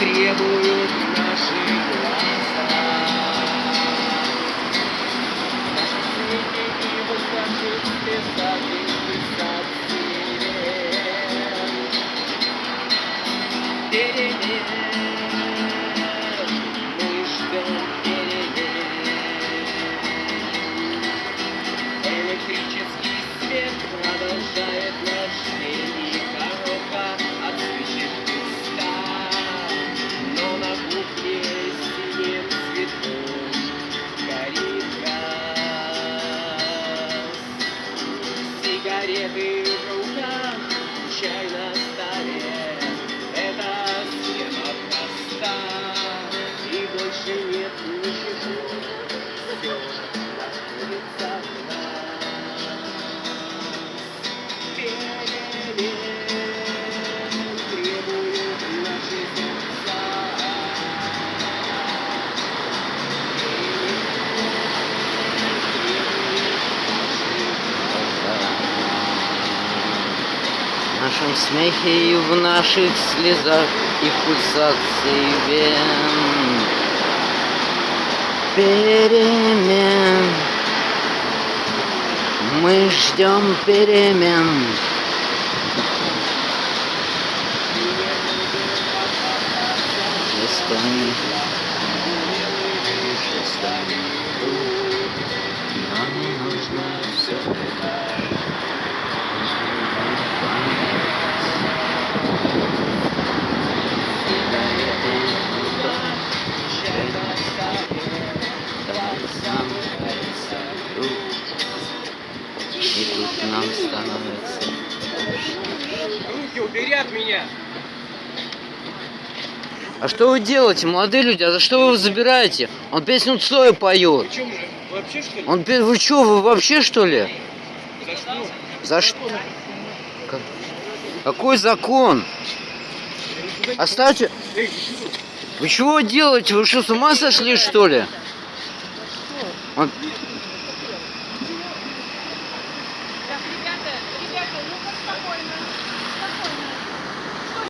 требуют наши глаза. Наши свиньи и выскажут писать высоты. Перемен. Сигареты в руках, чай на столе. Это схема проста, и больше нет ничего. Нашем смехе и в наших слезах и пульсации вен. Перемен. Мы ждем перемен. Жестами. Жестами. Нам нужно все И тут нам становится Руки убери от меня! А что вы делаете, молодые люди? А за что вы его забираете? Он песню Цоя поет. Вы что, мужик, вообще что ли? Он пе- Вы что, вы вообще что ли? За что? За что? Как- Какой закон? Оставьте. Вы чего делаете? Вы что, с ума сошли, что ли? Он... Так, ребята, ребята, ну-ка спокойно, спокойно.